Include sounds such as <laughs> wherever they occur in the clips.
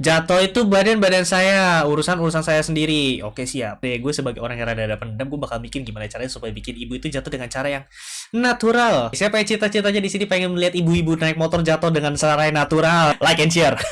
Jatuh itu badan-badan saya, urusan-urusan saya sendiri. Oke, siap. Deh, gue sebagai orang yang rada-rada pendam, gue bakal bikin gimana caranya supaya bikin ibu itu jatuh dengan cara yang natural. Siapa yang cita-citanya di sini pengen melihat ibu-ibu naik motor jatuh dengan cara yang natural? Like and share. <laughs>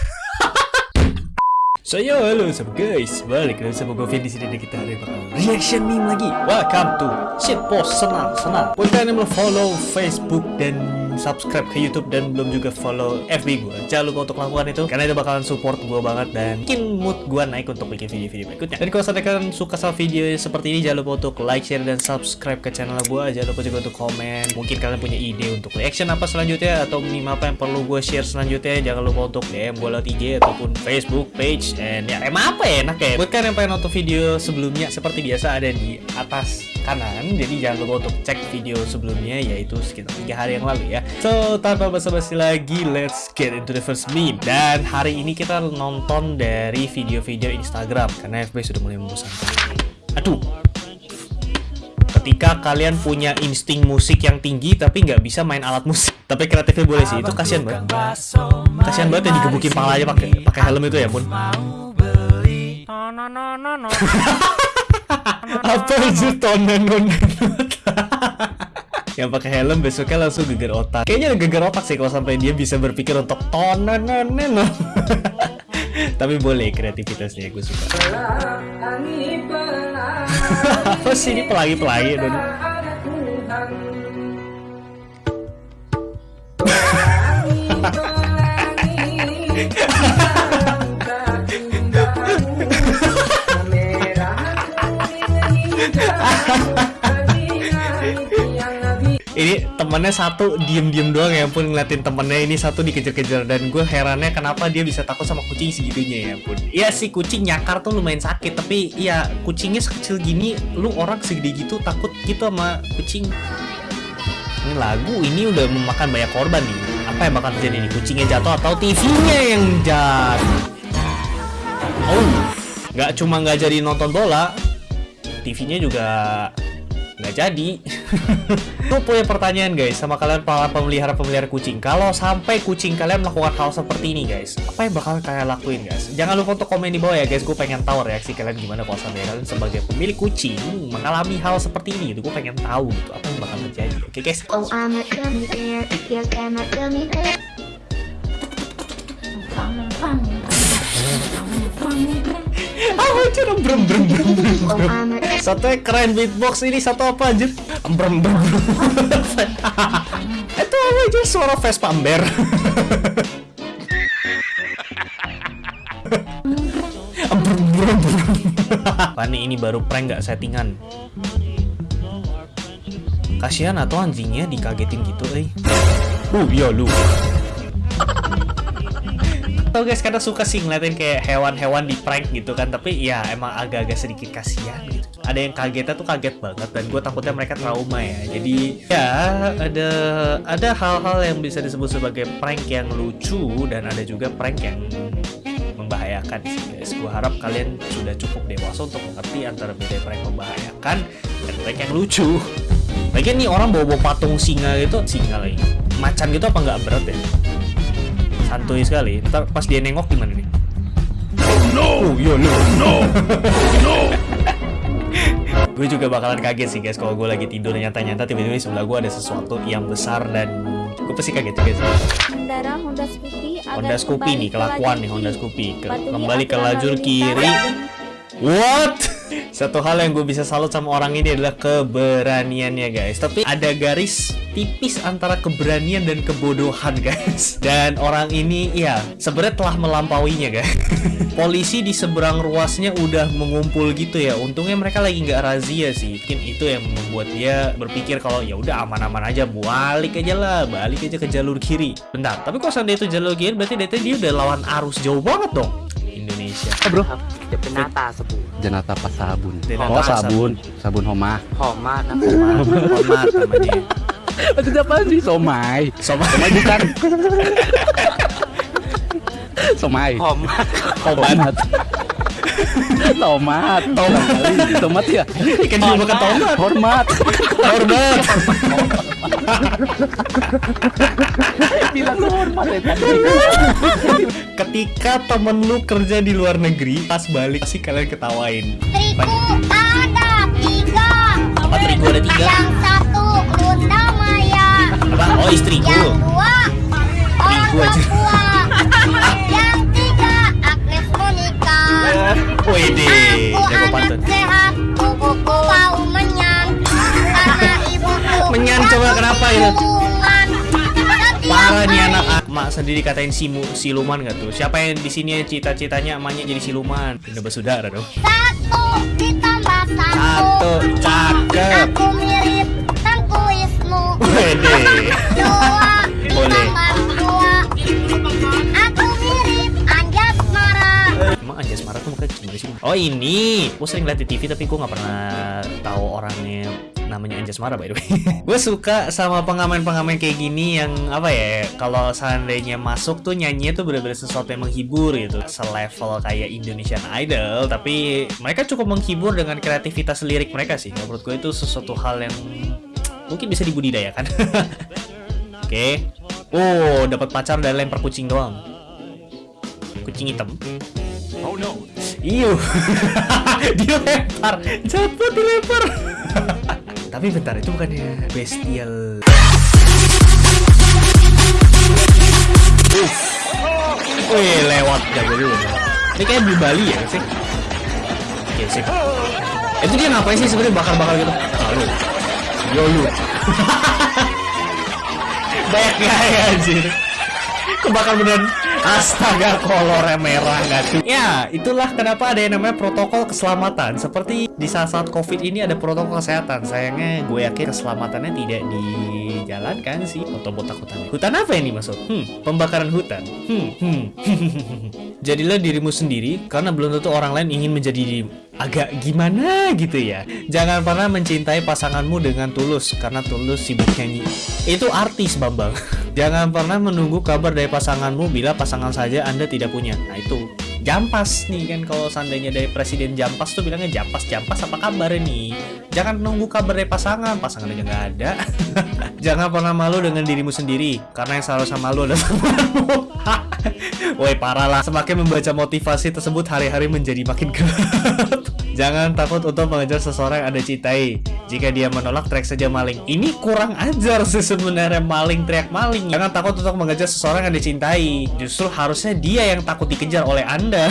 So yo, halo sobat guys, balik lagi sama gue di sini dan kita hari bakal reaction meme lagi. Welcome to shitpost senang senang. Buat kalian follow Facebook dan subscribe ke YouTube dan belum juga follow FB gue, jangan lupa untuk lakukan itu karena itu bakalan support gue banget dan bikin mood gue naik untuk bikin video-video berikutnya. Dan kalau kalian suka sama video seperti ini, jangan lupa untuk like, share dan subscribe ke channel gue. Jangan lupa juga untuk komen. Mungkin kalian punya ide untuk reaction apa selanjutnya atau meme apa yang perlu gue share selanjutnya. Jangan lupa untuk DM gue lewat IG ataupun Facebook page and ya emang apa ya enak ya. Buat kalian yang pengen nonton video sebelumnya seperti biasa ada di atas kanan. Jadi jangan lupa untuk cek video sebelumnya yaitu sekitar tiga hari yang lalu ya. So, tanpa basa-basi lagi, let's get into the first meme. Dan hari ini kita nonton dari video-video Instagram, karena FB sudah mulai membosankan. Aduh. Ketika kalian punya insting musik yang tinggi tapi nggak bisa main alat musik, <laughs> tapi kreatifnya boleh sih, itu kasihan banget. Kasihan banget ya digebukin palanya pakai pakai helm itu ya pun. <laughs> Apa itu tonan <laughs> yang pakai helm besoknya langsung geger otak. Kayaknya geger otak sih kalau sampai dia bisa berpikir untuk tonan <laughs> Tapi boleh kreativitasnya gue suka. <laughs> Apa sih ini pelangi-pelangi dong? Ini temennya satu diem-diem doang ya pun ngeliatin temennya. Ini satu dikejar-kejar dan gue herannya kenapa dia bisa takut sama kucing segitunya ya pun iya sih kucing nyakar tuh lumayan sakit tapi iya kucingnya sekecil gini lu orang segede gitu takut gitu sama kucing. Ini lagu ini udah memakan banyak korban nih. Apa yang bakal terjadi nih? Kucingnya jatuh atau TV-nya yang jatuh? Oh nggak cuma nggak jadi nonton bola TV-nya juga nggak jadi Gue punya pertanyaan guys sama kalian para pemelihara-pemelihara kucing Kalau sampai kucing kalian melakukan hal seperti ini guys Apa yang bakal kalian lakuin guys? Jangan lupa untuk komen di bawah ya guys Gue pengen tahu reaksi kalian gimana kalau sampai kalian sebagai pemilik kucing Mengalami hal seperti ini gitu Gue pengen tahu gitu apa yang bakal terjadi Oke okay, guys Oh I'm a gummy bear Yes I'm a gummy bear Apa itu? Brem brem brem brem. Satu keren beatbox ini satu apa anjir? Brem brem brem. Itu apa aja suara Vespa Amber. Brem brem brem. Pani ini baru prank gak settingan? Kasihan atau anjingnya dikagetin gitu eh. Uh iya lu tau guys kadang suka sih ngeliatin kayak hewan-hewan di prank gitu kan tapi ya emang agak-agak sedikit kasihan gitu. Ada yang kagetnya tuh kaget banget dan gue takutnya mereka trauma ya. Jadi ya ada ada hal-hal yang bisa disebut sebagai prank yang lucu dan ada juga prank yang membahayakan sih guys. Gue harap kalian sudah cukup dewasa untuk mengerti antara beda prank membahayakan dan prank yang lucu. Lagian nih orang bawa-bawa patung singa gitu singa lagi. Macan gitu apa nggak berat ya santuy sekali. Ntar pas dia nengok gimana nih? No oh yo no no no. <laughs> Gue juga bakalan kaget sih guys kalau gue lagi tidur nyata-nyata tiba-tiba di sebelah gue ada sesuatu yang besar dan gue pasti kaget juga sih Honda Scoopy Honda Scoopy nih kelakuan nih Honda Scoopy. Kembali ke lajur kiri. what satu hal yang gue bisa salut sama orang ini adalah keberaniannya guys. Tapi ada garis tipis antara keberanian dan kebodohan <laughs> guys. Dan orang ini ya sebenarnya telah melampauinya guys. <laughs> Polisi di seberang ruasnya udah mengumpul gitu ya. Untungnya mereka lagi nggak razia sih. Mungkin itu yang membuat dia berpikir kalau ya udah aman-aman aja Balik aja lah, balik aja ke jalur kiri. Bentar, tapi kalau seandainya itu jalur kiri berarti dia udah lawan arus jauh banget dong Indonesia oh, bro Jenata sabun. Jenata pas sabun. Oh sabun, sabun Homa. Homa, Homa, Homa namanya. Itu apa sih? Somai. Somai. Somai bukan. Somai. Homa. Tomat. Tomat. Tomat. Tomat ya. Ikan juga bukan tomat. Hormat. Hormat. Bilang lu hormat ya. Ketika temen lu kerja di luar negeri, pas balik pasti kalian ketawain. Istriku ada tiga. Apa terigu ada tiga? Yang satu Lunda Maya. Apa? Oh istriku. Yang dua orang. Papua. Yang tiga Agnes Monica. Wede, Aku jago anak pantun. sehat. Karena ibuku Menyan, coba kenapa itu? Setiap Parah nih anak ah, mak sendiri katain simu siluman gak tuh? Siapa yang di sini cita-citanya emaknya jadi siluman? Udah bersaudara dong. Satu ditambah satu. Satu, cakep. Aku mirip Tengku Wisnu. Wede. Dua <laughs> Boleh. dua. Aku mirip Anjas Mara. Emang Anjas Mara tuh mukanya gimana sih? Oh ini, gue sering liat di TV tapi gue nggak pernah tahu orangnya namanya Anjas Mara by the way. <laughs> gue suka sama pengamen-pengamen kayak gini yang apa ya? Kalau seandainya masuk tuh nyanyi tuh bener-bener sesuatu yang menghibur gitu, selevel kayak Indonesian Idol, tapi mereka cukup menghibur dengan kreativitas lirik mereka sih. Menurut gue itu sesuatu hal yang mungkin bisa dibudidayakan. <laughs> Oke. Oh, dapat pacar dan lempar kucing doang. Kucing hitam. Iyo, dia lempar, jatuh dilempar. <laughs> Tapi bentar itu bukannya bestial. Wih, lewat jago dulu. Ini kayak di Bali ya sih? Oke, sip. Itu dia ngapain sih sebenarnya bakar-bakar gitu? Lalu, yo lu. <laughs> Banyak gaya anjir. Kebakar beneran Astaga kolornya merah nggak tuh Ya itulah kenapa ada yang namanya protokol keselamatan. Seperti di saat-saat covid ini ada protokol kesehatan. Sayangnya gue yakin keselamatannya tidak dijalankan sih Atau buat takutannya Hutan apa ini maksud? Hmm, pembakaran hutan. Hmm, hmm. <laughs> Jadilah dirimu sendiri Karena belum tentu orang lain ingin menjadi dirimu Agak gimana gitu ya? Jangan pernah mencintai pasanganmu dengan tulus Karena tulus sibuk nyanyi. Itu artis Bambang. <laughs> Jangan pernah menunggu kabar dari pasanganmu bila pasangan saja Anda tidak punya. Nah itu Jampas nih kan kalau seandainya dari presiden Jampas tuh bilangnya Jampas Jampas apa kabar nih? Jangan nunggu kabar dari pasangan, pasangan aja nggak ada. <laughs> Jangan pernah malu dengan dirimu sendiri karena yang seharusnya malu adalah <laughs> temanmu. Woi parah lah, semakin membaca motivasi tersebut hari-hari menjadi makin <laughs> gelap. Jangan takut untuk mengejar seseorang yang Anda cintai. Jika dia menolak, teriak saja maling. Ini kurang ajar sih sebenarnya maling teriak maling. Jangan takut untuk mengejar seseorang yang dicintai. Justru harusnya dia yang takut dikejar oleh Anda.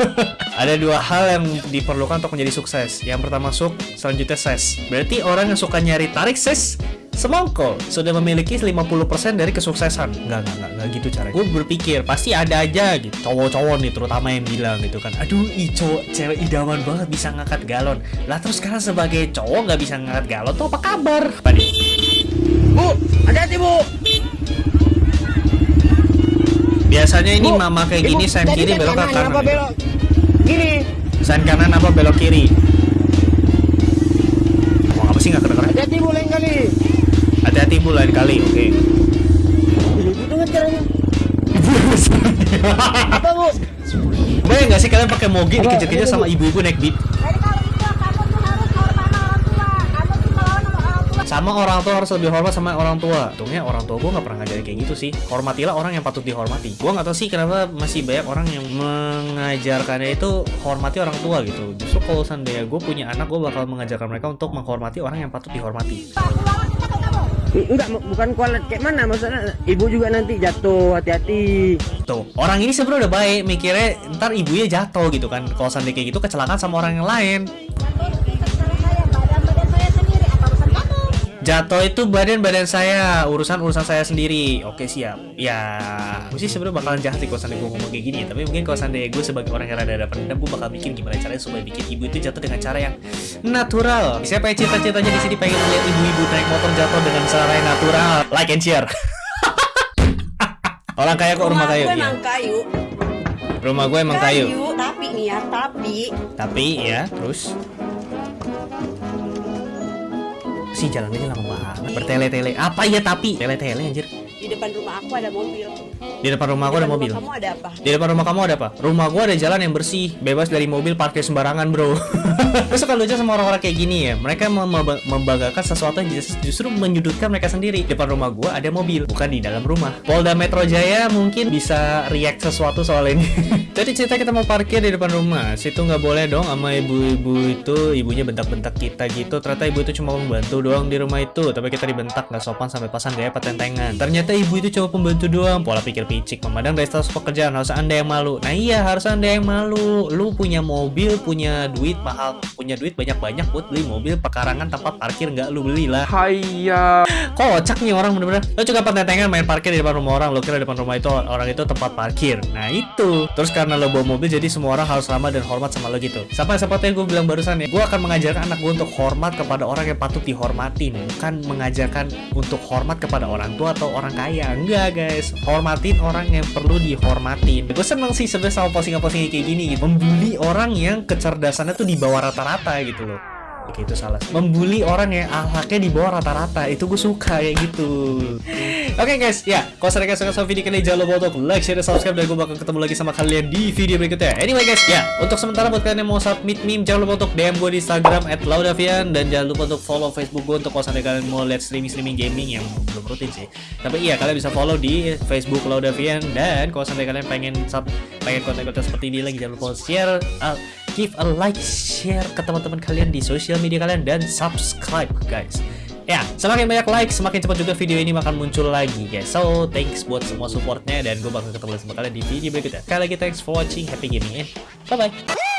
<laughs> Ada dua hal yang diperlukan untuk menjadi sukses. Yang pertama suk, selanjutnya ses. Berarti orang yang suka nyari tarik ses semongkol sudah memiliki 50% dari kesuksesan Enggak, enggak, enggak, enggak gitu caranya Gue berpikir, pasti ada aja gitu Cowok-cowok nih terutama yang bilang gitu kan Aduh, cowok, cewek idaman banget bisa ngangkat galon Lah terus sekarang sebagai cowok nggak bisa ngangkat galon tuh apa kabar? Padi. Bu, hati-hati bu. Biasanya ini Bu, mama kayak Ibu, gini sen kiri kan belok ke kanan, kanan apa belok? Gini. Sen kanan apa belok kiri? Ngomong apa sih nggak kedengeran? Hati-hati bu lain kali. Hati-hati bu lain kali, oke Itu kan caranya. Apa bu? Boleh nggak sih kalian pakai moge dikejar-kejar sama ibu-ibu naik beat? Jadi kalau itu kamu tuh harus hormat sama orang tua. Kamu tuh melawan sama orang tua. Sama orang tua harus lebih hormat sama orang tua. Untungnya orang tua gue nggak pernah ngajarin kayak gitu sih. Hormatilah orang yang patut dihormati. Gue nggak tahu sih kenapa masih banyak orang yang mengajarkannya itu hormati orang tua gitu. Justru kalau seandainya gue punya anak, gue bakal mengajarkan mereka untuk menghormati orang yang patut dihormati. Enggak, bu- bukan kualat kayak mana maksudnya. Ibu juga nanti jatuh, hati-hati. Tuh, orang ini sebenarnya udah baik, mikirnya ntar ibunya jatuh gitu kan. Kalau seandainya kayak gitu kecelakaan sama orang yang lain. Jatuh itu badan-badan saya, urusan-urusan saya sendiri. Oke, siap. Ya, gue sih sebenarnya bakalan jahat sih kalau gue ngomong kayak gini. Tapi mungkin kalau seandainya gue sebagai orang yang rada-rada pendam, gue bakal mikir gimana caranya supaya bikin ibu itu jatuh dengan cara yang natural. Siapa yang cita-citanya di sini pengen lihat ibu-ibu naik motor jatuh dengan cara yang natural? Like and share. <laughs> orang kaya kok rumah kayu. gue Iya. emang kayu Rumah gue emang kayu. tapi nih ya tapi Tapi ya, terus si jalannya lama banget bertele-tele apa ya tapi tele-tele anjir Di depan rumah aku ada mobil. Di depan rumah aku Di ada mobil. rumah Kamu ada apa? Di depan rumah kamu ada apa? Rumah gua ada jalan yang bersih, bebas dari mobil parkir sembarangan, bro. <laughs> Gue suka lucu sama orang-orang kayak gini ya. Mereka mem- mem- membanggakan sesuatu yang just- justru menyudutkan mereka sendiri. Di depan rumah gua ada mobil, bukan di dalam rumah. Polda Metro Jaya mungkin bisa react sesuatu soal ini. <laughs> Jadi cerita kita mau parkir di depan rumah. Situ nggak boleh dong sama ibu-ibu itu. Ibunya bentak-bentak kita gitu. Ternyata ibu itu cuma membantu doang di rumah itu. Tapi kita dibentak nggak sopan sampai pasang gaya patentengan. Ternyata ibu itu cuma pembantu doang. Pola pikir picik. Memandang dari status pekerjaan harus anda yang malu. Nah iya harus anda yang malu. Lu punya mobil, punya duit mahal, punya duit banyak-banyak buat beli mobil pekarangan tempat parkir nggak lu belilah. Hayya. Kocak nih orang bener-bener Lo juga patentengan main parkir di depan rumah orang Lo kira depan rumah itu orang itu tempat parkir Nah itu Terus karena lo bawa mobil jadi semua orang harus ramah dan hormat sama lo gitu Sama seperti yang gue bilang barusan ya Gue akan mengajarkan anak gue untuk hormat kepada orang yang patut dihormatin Bukan mengajarkan untuk hormat kepada orang tua atau orang kaya. Enggak guys. Hormatin orang yang perlu dihormatin. Gue seneng sih sebenarnya sama postingan-postingan kayak gini gitu. Membuli orang yang kecerdasannya tuh di bawah rata-rata gitu loh Oke itu salah Membuli orang yang akhlaknya di bawah rata-rata. Itu gue suka kayak gitu. Oke guys. Ya Kalau kalian suka sama video kali Jangan lupa untuk like, share, dan subscribe. Dan gue bakal ketemu lagi sama kalian di video berikutnya. Anyway guys. Ya Untuk sementara buat kalian yang mau submit meme Jangan lupa untuk DM gue di Instagram Laudavian. Dan jangan lupa untuk follow Facebook gue Untuk kalau kalian mau lihat streaming-streaming gaming Yang belum rutin sih. Tapi iya kalian bisa follow di Facebook Laudavian. Dan kalau sampai kalian pengen sub Pengen konten-konten seperti ini lagi Jangan lupa share uh, give a like, share ke teman-teman kalian di sosial media kalian dan subscribe guys. Ya, semakin banyak like, semakin cepat juga video ini akan muncul lagi guys. So, thanks buat semua supportnya dan gue bakal ketemu sama kalian di video berikutnya. Sekali lagi thanks for watching, happy gaming and bye bye.